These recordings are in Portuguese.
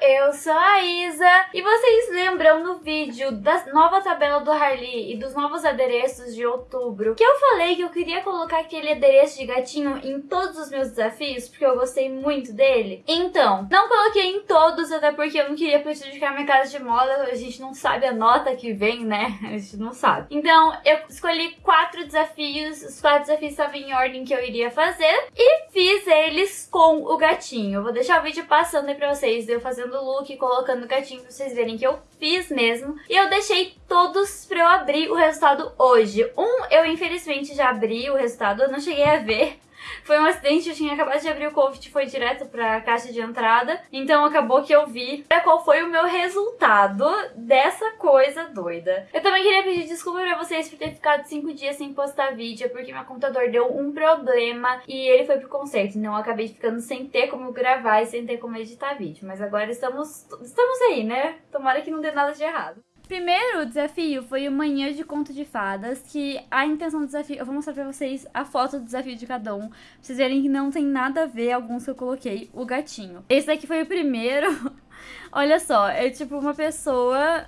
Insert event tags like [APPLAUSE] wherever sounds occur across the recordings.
eu sou a Isa e vocês lembram no vídeo da nova tabela do Harley e dos novos adereços de outubro que eu falei que eu queria colocar aquele adereço de gatinho em todos os meus desafios porque eu gostei muito dele? Então, não coloquei em todos até porque eu não queria prejudicar minha casa de moda, a gente não sabe a nota que vem, né? [LAUGHS] A gente não sabe. Então, eu escolhi quatro desafios, os quatro desafios estavam em ordem que eu iria fazer e fiz com o gatinho. Vou deixar o vídeo passando aí pra vocês, eu fazendo o look, colocando o gatinho pra vocês verem que eu fiz mesmo. E eu deixei todos pra eu abrir o resultado hoje. Um, eu infelizmente já abri o resultado, eu não cheguei a ver. Foi um acidente, eu tinha acabado de abrir o Covid foi direto pra caixa de entrada. Então acabou que eu vi qual foi o meu resultado dessa coisa doida. Eu também queria pedir desculpa pra vocês por ter ficado 5 dias sem postar vídeo, porque meu computador deu um problema e ele foi pro conserto. Então eu acabei ficando sem ter como gravar e sem ter como editar vídeo. Mas agora estamos, estamos aí, né? Tomara que não dê nada de errado. Primeiro desafio foi o Manhã de Conto de Fadas, que a intenção do desafio... Eu vou mostrar pra vocês a foto do desafio de cada um, pra vocês verem que não tem nada a ver alguns que eu coloquei, o gatinho. Esse daqui foi o primeiro. [LAUGHS] Olha só, é tipo uma pessoa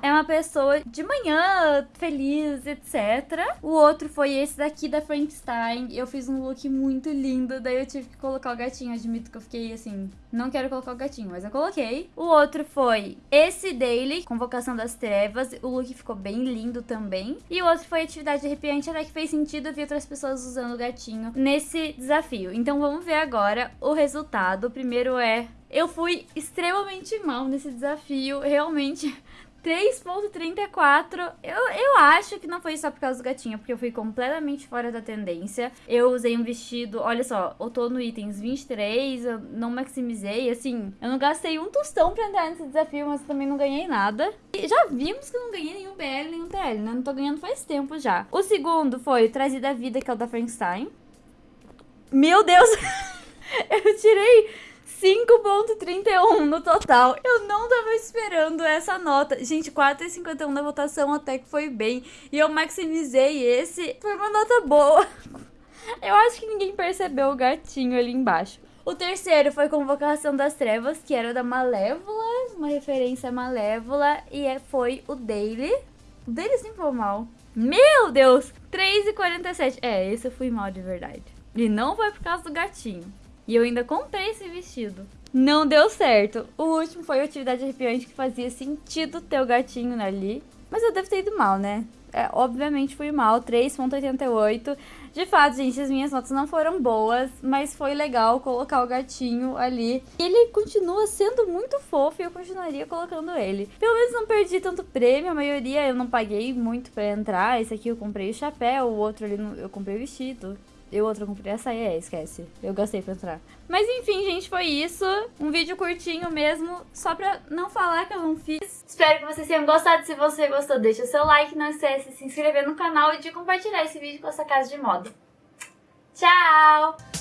é uma pessoa de manhã, feliz, etc. O outro foi esse daqui da Frankenstein. Eu fiz um look muito lindo, daí eu tive que colocar o gatinho. Admito que eu fiquei assim, não quero colocar o gatinho, mas eu coloquei. O outro foi esse Daily, Convocação das Trevas. O look ficou bem lindo tambem. E o outro foi Atividade Arrepiante, até que fez sentido ver outras pessoas usando o gatinho nesse desafio. Então vamos ver agora o resultado. O primeiro é... Eu fui extremamente mal nesse desafio, realmente [LAUGHS] 3.34, eu, eu acho que não foi só por causa do gatinho, porque eu fui completamente fora da tendência. Eu usei um vestido, olha só, eu tô no itens 23, eu não maximizei, assim, eu não gastei um tostão pra entrar nesse desafio, mas também não ganhei nada. E já vimos que eu não ganhei nenhum BL, nenhum TL, né? Não tô ganhando faz tempo já. O segundo foi Trazida à Vida, que é o da Frankenstein. Meu Deus! [LAUGHS] eu tirei 5.31 no total. Eu não tava esperando essa nota. Gente, 4,51 na votação até que foi bem. E eu maximizei esse. Foi uma nota boa. [LAUGHS] Eu acho que ninguém percebeu o gatinho ali embaixo. O terceiro foi Convocação das Trevas, que era da Malévola, uma referência a Malévola, e é, foi o Daily. O Daily sempre foi mal. Meu Deus! 3,47. É, esse eu fui mal de verdade. E não foi por causa do gatinho. E eu ainda comprei esse vestido. Não deu certo. O último foi a atividade arrepiante que fazia sentido ter o gatinho ali. Mas eu devo ter ido mal, né? É, obviamente fui mal, 3.88. De fato, gente, as minhas notas não foram boas, mas foi legal colocar o gatinho ali. Ele continua sendo muito fofo e eu continuaria colocando ele. Pelo menos não perdi tanto prêmio, a maioria eu não paguei muito pra entrar. Esse aqui eu comprei o chapéu, o outro ali eu comprei o vestido. Eu comprei essa aí, é, esquece. Eu gastei pra entrar. Mas enfim, gente, foi isso. Um vídeo curtinho mesmo, só pra não falar que eu não fiz. Espero que vocês tenham gostado. Se você gostou, deixa o seu like. Não esquece de se inscrever no canal e de compartilhar esse vídeo com a sua casa de moda. Tchau!